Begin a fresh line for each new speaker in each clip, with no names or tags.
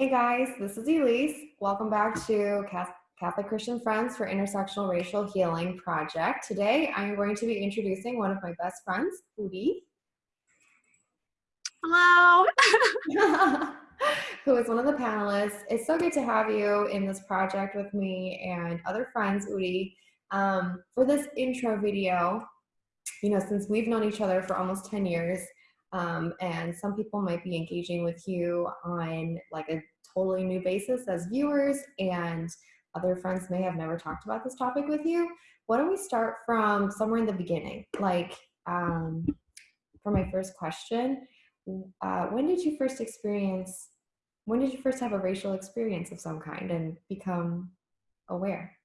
Hey guys, this is Elise. Welcome back to Catholic Christian Friends for Intersectional Racial Healing Project. Today I am going to be introducing one of my best friends, Udi.
Hello.
who is one of the panelists. It's so good to have you in this project with me and other friends, Udi. Um, for this intro video, you know, since we've known each other for almost 10 years, um, and some people might be engaging with you on like a totally new basis as viewers and other friends may have never talked about this topic with you. Why don't we start from somewhere in the beginning? Like um, for my first question, uh, when did you first experience, when did you first have a racial experience of some kind and become aware?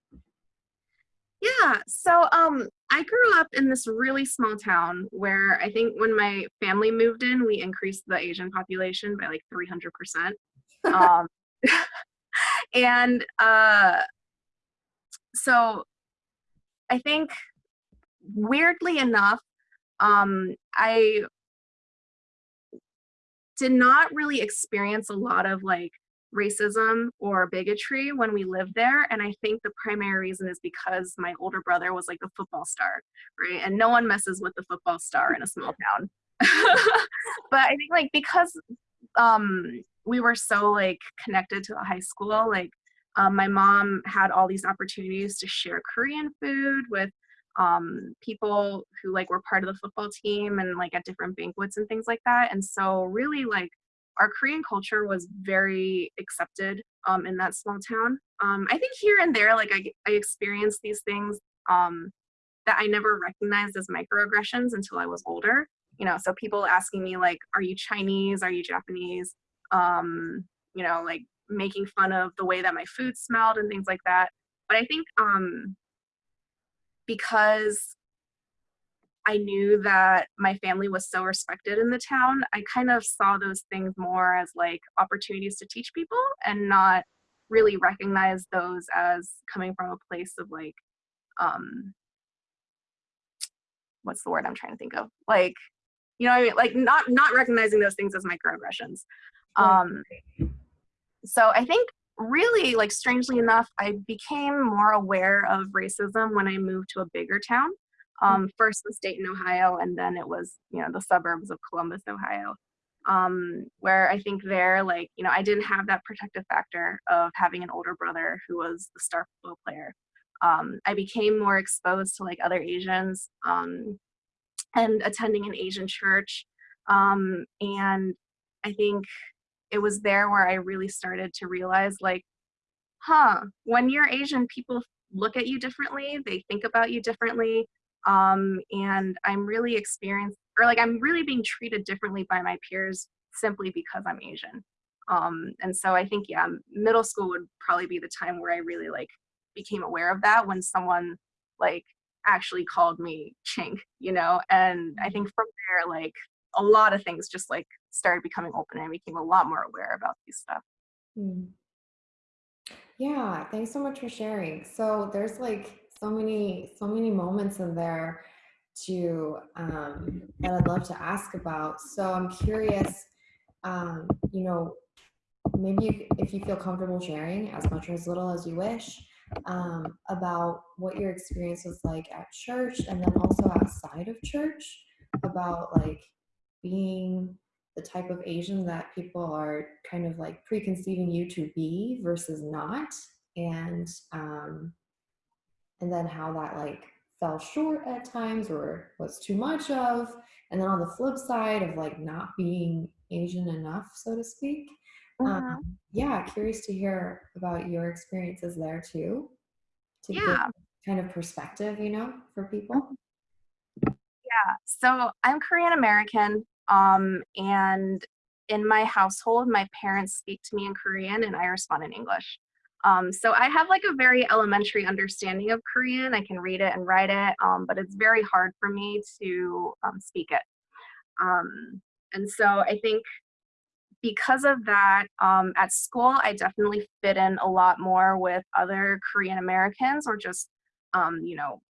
Yeah, so um, I grew up in this really small town where I think when my family moved in, we increased the Asian population by like 300%. um, and uh, so I think weirdly enough, um, I did not really experience a lot of like racism or bigotry when we lived there. And I think the primary reason is because my older brother was like the football star, right? And no one messes with the football star in a small town. but I think like because um, we were so like connected to the high school, like um, my mom had all these opportunities to share Korean food with um, people who like were part of the football team and like at different banquets and things like that. And so really like our Korean culture was very accepted um, in that small town. Um, I think here and there, like I, I experienced these things um, that I never recognized as microaggressions until I was older. You know, so people asking me like, "Are you Chinese? Are you Japanese?" Um, you know, like making fun of the way that my food smelled and things like that. But I think um, because I knew that my family was so respected in the town, I kind of saw those things more as like opportunities to teach people and not really recognize those as coming from a place of like, um, what's the word I'm trying to think of? Like, you know, I mean? like not not recognizing those things as microaggressions. Um, so I think really like strangely enough, I became more aware of racism when I moved to a bigger town. Mm. um, first state in Ohio, and then it was, you know, the suburbs of Columbus, Ohio, um, where I think there, like, you know, I didn't have that protective factor of having an older brother who was the star football player. Um, I became more exposed to like other Asians um, and attending an Asian church. Um, and I think it was there where I really started to realize like, huh, when you're Asian, people look at you differently, they think about you differently um, and I'm really experienced or like I'm really being treated differently by my peers simply because I'm Asian. Um, and so I think yeah, middle school would probably be the time where I really like became aware of that when someone like actually called me chink, you know. And I think from there, like a lot of things just like started becoming open and I became a lot more aware about these stuff.
Mm. Yeah, thanks so much for sharing. So there's like so many so many moments in there to um, that I'd love to ask about. So I'm curious, um, you know, maybe if you feel comfortable sharing as much or as little as you wish um, about what your experience was like at church and then also outside of church about like being the type of Asian that people are kind of like preconceiving you to be versus not and um, and then how that like fell short at times or was too much of and then on the flip side of like not being asian enough so to speak um, uh-huh. um, yeah curious to hear about your experiences there too to
yeah.
kind of perspective you know for people
yeah so i'm korean american um, and in my household my parents speak to me in korean and i respond in english um, so I have like a very elementary understanding of Korean. I can read it and write it, um, but it's very hard for me to um, speak it. Um, and so I think because of that, um, at school, I definitely fit in a lot more with other Korean Americans or just, um, you know,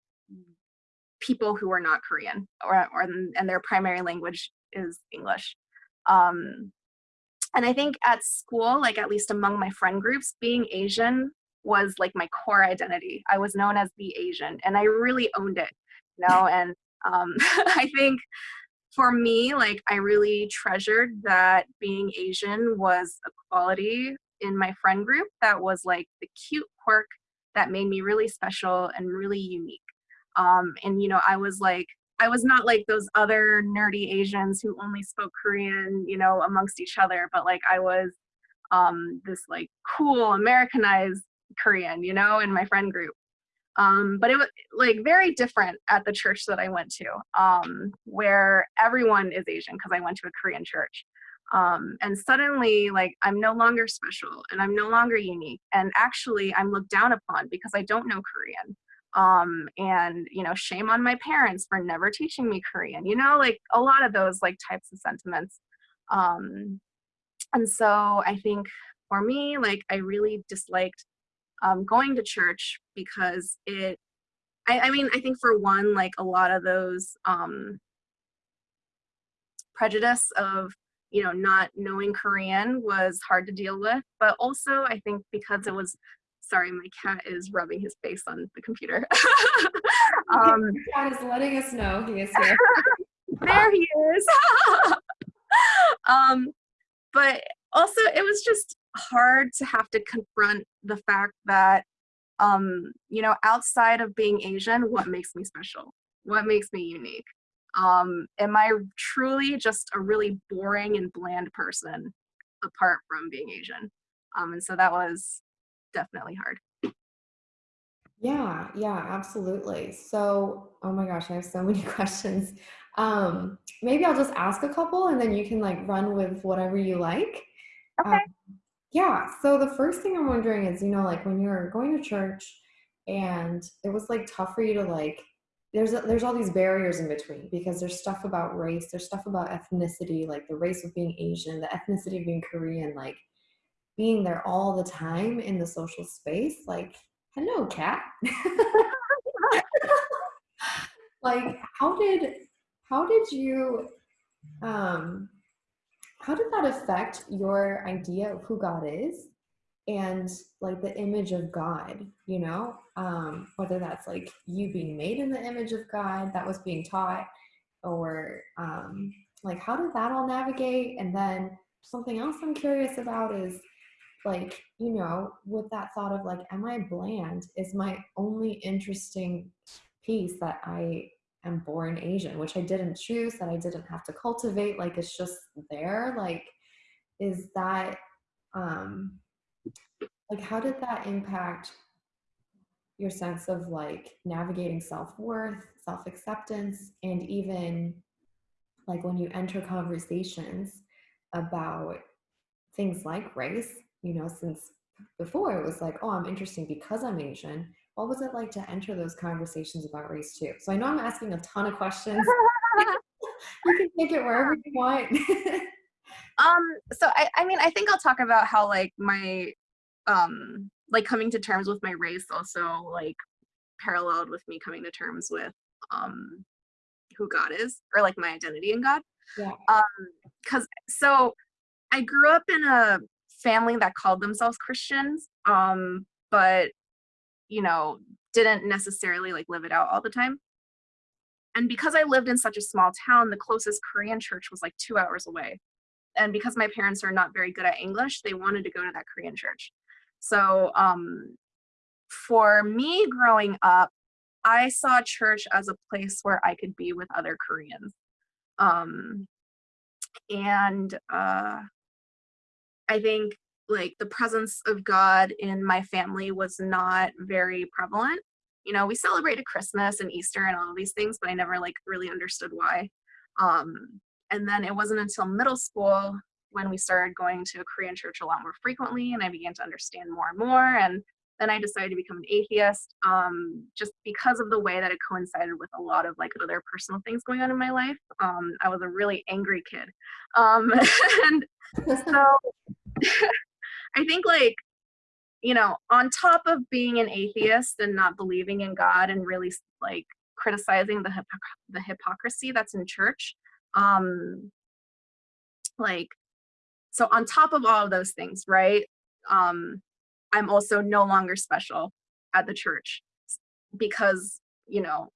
people who are not Korean or, or and their primary language is English. Um, and I think at school, like at least among my friend groups, being Asian was like my core identity. I was known as the Asian and I really owned it, you know, and um, I think for me, like I really treasured that being Asian was a quality in my friend group that was like the cute quirk that made me really special and really unique. Um, and you know, I was like, I was not like those other nerdy Asians who only spoke Korean, you know, amongst each other, but like I was um, this like cool Americanized Korean, you know, in my friend group. Um, but it was like very different at the church that I went to, um, where everyone is Asian because I went to a Korean church. Um, and suddenly, like, I'm no longer special and I'm no longer unique. And actually, I'm looked down upon because I don't know Korean. Um, and, you know, shame on my parents for never teaching me Korean, you know, like a lot of those like types of sentiments. Um, and so I think for me, like, I really disliked um, going to church because it I, I, mean i think for one like a lot of those um, prejudice of you know not knowing korean was hard to deal with but also i think because it was sorry my cat is rubbing his face on the computer.
Um cat is letting us know he is here.
There he is. Um but also it was just hard to have to confront the fact that um you know outside of being asian what makes me special? What makes me unique? Um am i truly just a really boring and bland person apart from being asian? Um and so that was definitely hard.
Yeah yeah absolutely. So oh my gosh i have so many questions. Um maybe i'll just ask a couple and then you can like run with whatever you like.
Okay. Um,
yeah. So the first thing I'm wondering is, you know, like when you're going to church and it was like tough for you to like there's a, there's all these barriers in between because there's stuff about race, there's stuff about ethnicity, like the race of being Asian, the ethnicity of being Korean, like being there all the time in the social space. Like, hello, cat. like, how did how did you um how did that affect your idea of who God is and like the image of God, you know, um, whether that's like you being made in the image of God that was being taught, or um, like how did that all navigate? And then something else I'm curious about is like, you know, with that thought of like, am I bland? Is my only interesting piece that I am born Asian, which I didn't choose, that I didn't have to cultivate. Like it's just there. Like, is that, um, like, how did that impact your sense of like navigating self worth, self acceptance, and even like when you enter conversations about things like race, you know, since before it was like, oh, I'm interesting because I'm Asian what was it like to enter those conversations about race too? So I know I'm asking a ton of questions. you can take it wherever you want.
um, so I, I mean, I think I'll talk about how like my, um, like coming to terms with my race also like paralleled with me coming to terms with, um, who God is or like my identity in God.
Yeah.
Um, cause so I grew up in a family that called themselves Christians. Um, but you know, didn't necessarily like live it out all the time. And because I lived in such a small town, the closest Korean church was like two hours away. And because my parents are not very good at English, they wanted to go to that Korean church. So um, for me growing up, I saw church as a place where I could be with other Koreans. Um, and uh, I think like the presence of God in my family was not very prevalent. You know, we celebrated Christmas and Easter and all of these things, but I never like really understood why. Um, and then it wasn't until middle school when we started going to a Korean church a lot more frequently and I began to understand more and more. And then I decided to become an atheist um, just because of the way that it coincided with a lot of like other personal things going on in my life. Um, I was a really angry kid. Um, and so I think like, you know, on top of being an atheist and not believing in God and really like criticizing the the hypocrisy that's in church, um, like so on top of all of those things, right? Um, I'm also no longer special at the church because, you know,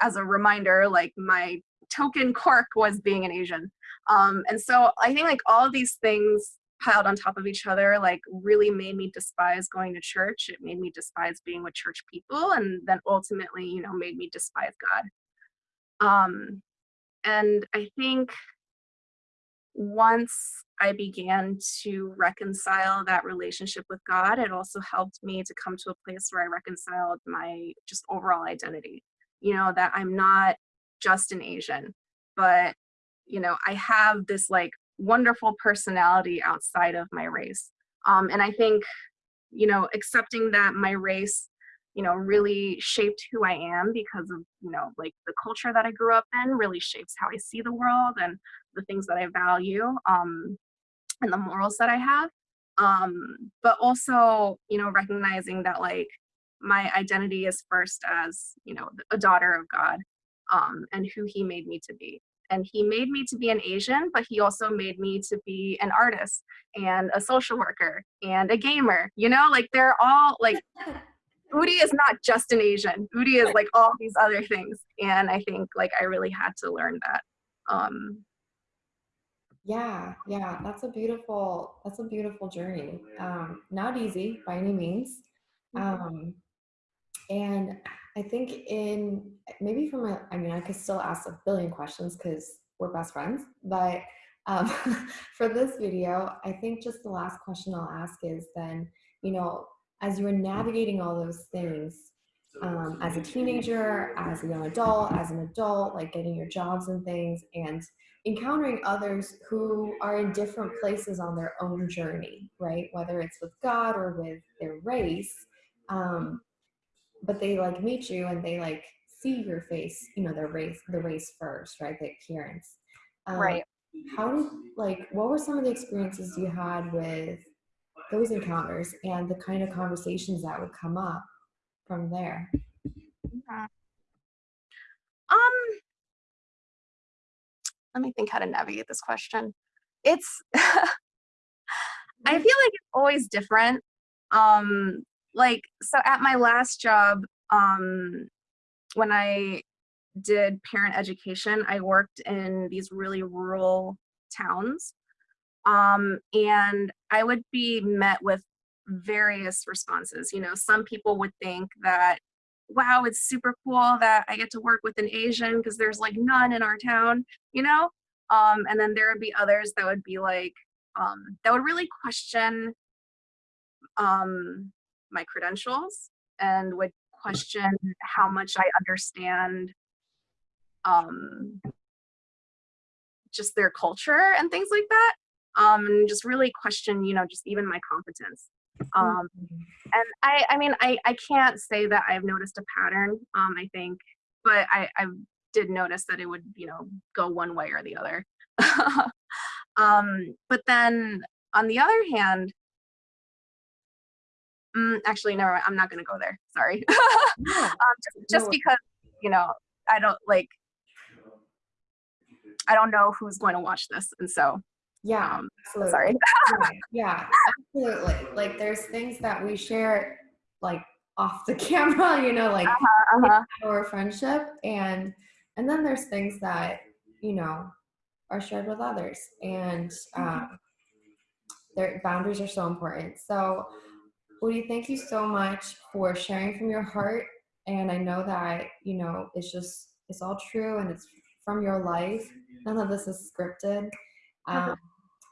as a reminder, like my token quirk was being an Asian. Um, and so I think like all these things piled on top of each other like really made me despise going to church. It made me despise being with church people and then ultimately, you know, made me despise God. Um, and I think once I began to reconcile that relationship with God, it also helped me to come to a place where I reconciled my just overall identity. You know, that I'm not just an Asian, but, you know, I have this like wonderful personality outside of my race. Um, and I think, you know, accepting that my race you know, really shaped who I am because of, you know, like the culture that I grew up in really shapes how I see the world and the things that I value um, and the morals that I have. Um, but also, you know, recognizing that like my identity is first as, you know, a daughter of God um, and who he made me to be. And he made me to be an Asian, but he also made me to be an artist and a social worker and a gamer, you know, like they're all like Udi is not just an Asian. Udi is like all these other things. And I think like I really had to learn that. Um,
yeah, yeah, that's a beautiful, that's a beautiful journey. Um, not easy by any means. Mm-hmm. Um, and I think in maybe from a, I mean, I could still ask a billion questions because we're best friends, but um, for this video, I think just the last question I'll ask is then, you know, as you were navigating all those things um, as a teenager, as a young adult, as an adult, like getting your jobs and things, and encountering others who are in different places on their own journey, right? Whether it's with God or with their race, um, but they like meet you and they like see your face, you know, their race, the race first, right? The appearance.
Um, right.
How did like what were some of the experiences you had with those encounters and the kind of conversations that would come up from there?
Yeah. Um, let me think how to navigate this question. It's, I feel like it's always different. Um, like, so at my last job, um, when I did parent education, I worked in these really rural towns. Um, and I would be met with various responses. You know, some people would think that, wow, it's super cool that I get to work with an Asian because there's like none in our town, you know? Um, and then there would be others that would be like, um, that would really question um, my credentials and would question how much I understand um, just their culture and things like that um, and just really question, you know, just even my competence. Um, and I, I mean, I, I can't say that I've noticed a pattern, um, I think, but I, I did notice that it would, you know, go one way or the other. um, but then on the other hand, mm, actually, never, I'm not going to go there. Sorry. um, just, just because, you know, I don't like, I don't know who's going to watch this. And so
yeah,
um, sorry.
yeah, absolutely. Like there's things that we share like off the camera, you know, like uh-huh, uh-huh. our friendship and and then there's things that, you know, are shared with others and mm-hmm. um, their boundaries are so important. So Udi, thank you so much for sharing from your heart. And I know that, you know, it's just, it's all true and it's from your life. None of this is scripted. Um,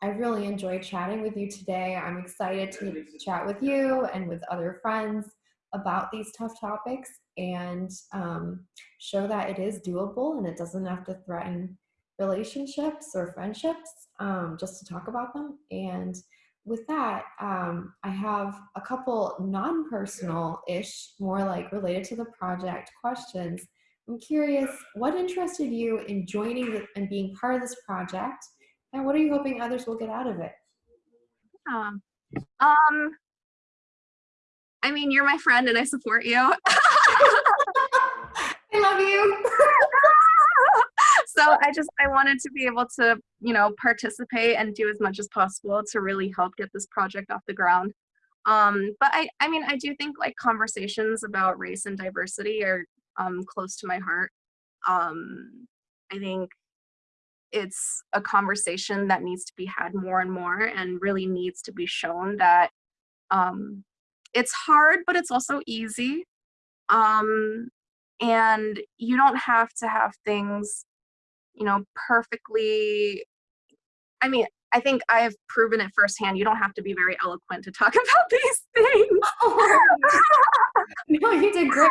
I really enjoyed chatting with you today. I'm excited to chat with you and with other friends about these tough topics and um, show that it is doable and it doesn't have to threaten relationships or friendships um, just to talk about them. And with that, um, I have a couple non-personal-ish, more like related to the project questions. I'm curious, what interested you in joining and being part of this project? And what are you hoping others will get out of it?
Um, um I mean, you're my friend and I support you.
I love you.
so I just I wanted to be able to you know participate and do as much as possible to really help get this project off the ground. Um, but I I mean I do think like conversations about race and diversity are um, close to my heart. Um, I think it's a conversation that needs to be had more and more and really needs to be shown that um, it's hard, but it's also easy. Um, and you don't have to have things, you know, perfectly. I mean, I think I've proven it firsthand. You don't have to be very eloquent to talk about these things.
no, you did great.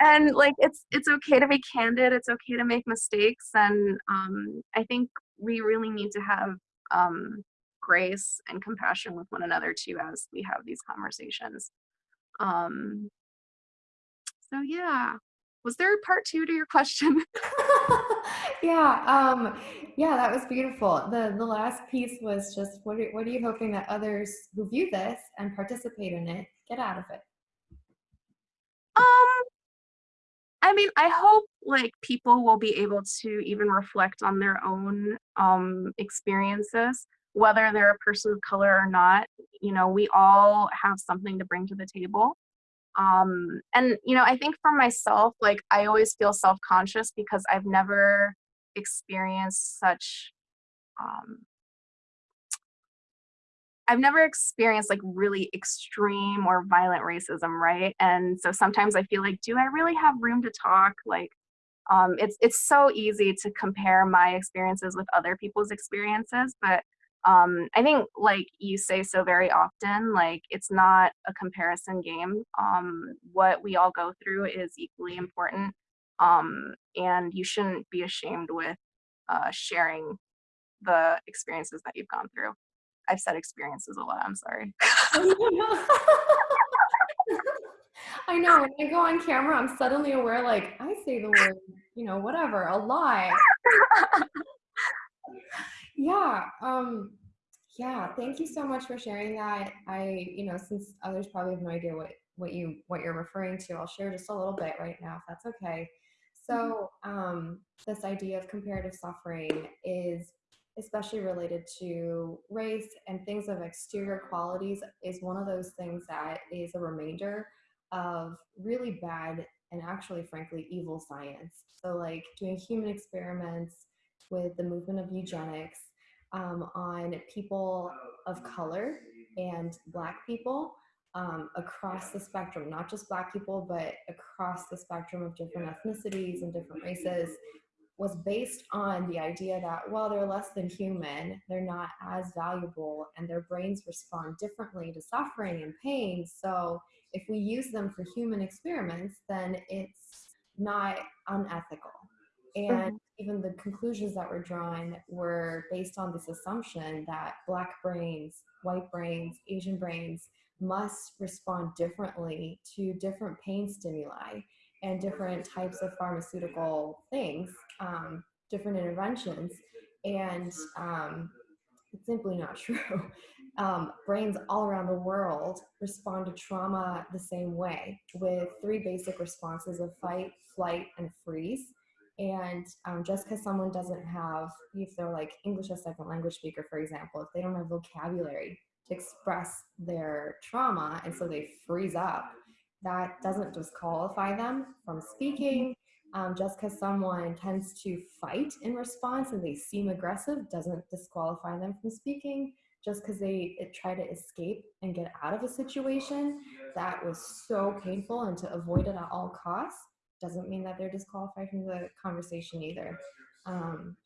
and like it's it's okay to be candid. It's okay to make mistakes, and um, I think we really need to have um, grace and compassion with one another too as we have these conversations. Um, so yeah, was there a part two to your question?
yeah, um, yeah, that was beautiful. The the last piece was just what are, what are you hoping that others who view this and participate in it get out of it?
Um, I mean, I hope like people will be able to even reflect on their own um experiences whether they're a person of color or not you know we all have something to bring to the table um and you know i think for myself like i always feel self-conscious because i've never experienced such um I've never experienced like really extreme or violent racism, right? And so sometimes I feel like, do I really have room to talk? Like, um, it's it's so easy to compare my experiences with other people's experiences, but um, I think like you say so very often, like it's not a comparison game. Um, what we all go through is equally important. Um, and you shouldn't be ashamed with uh, sharing the experiences that you've gone through. I've said experiences a lot, I'm sorry.
I know when I go on camera, I'm suddenly aware like I say the word, you know, whatever, a lie. Yeah. Um, yeah. Thank you so much for sharing that. I, you know, since others probably have no idea what what you what you're referring to, I'll share just a little bit right now, if that's okay.
Mm-hmm.
So, um, this idea of comparative suffering is especially related to race and things of exterior qualities is one of those things that is a remainder of really bad and actually frankly evil science so like doing human experiments with the movement of eugenics um, on people of color and Black people um, across the spectrum, not just Black people, but across the spectrum of different ethnicities and different races, was based on the idea that, well, they're less than human, they're not as valuable, and their brains respond differently to suffering and pain. So if we use them for human experiments, then it's not unethical. And. Even the conclusions that were drawn were based on this assumption that Black brains, white brains, Asian brains must respond differently to different pain stimuli and different types of pharmaceutical things, um, different interventions. And um, it's simply not true. Um, brains all around the world respond to trauma the same way with three basic responses of fight, flight, and freeze. And um, just because someone doesn't have, if they're like English as second language speaker, for example, if they don't have vocabulary to express their trauma and so they freeze up, that doesn't disqualify them from speaking. Um, just because someone tends to fight in response and they seem aggressive doesn't disqualify them from speaking. Just because they try to escape and get out of a situation that was so painful and to avoid it at all costs doesn't mean that they're disqualified from the conversation either. Um,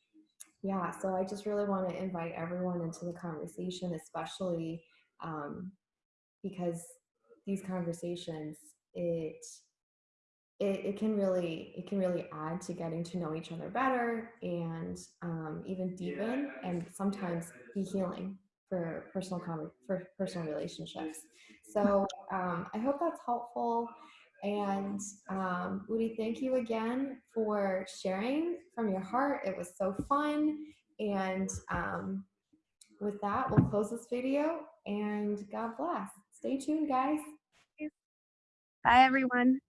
yeah, so I just really want to invite everyone into the conversation, especially um, because these conversations, it, it, it can really it can really add to getting to know each other better and um, even deepen and sometimes be healing for personal for personal relationships. So um, I hope that's helpful. And um, Udi, thank you again for sharing from your heart. It was so fun. And um, with that, we'll close this video and God bless. Stay tuned, guys.
Bye, everyone.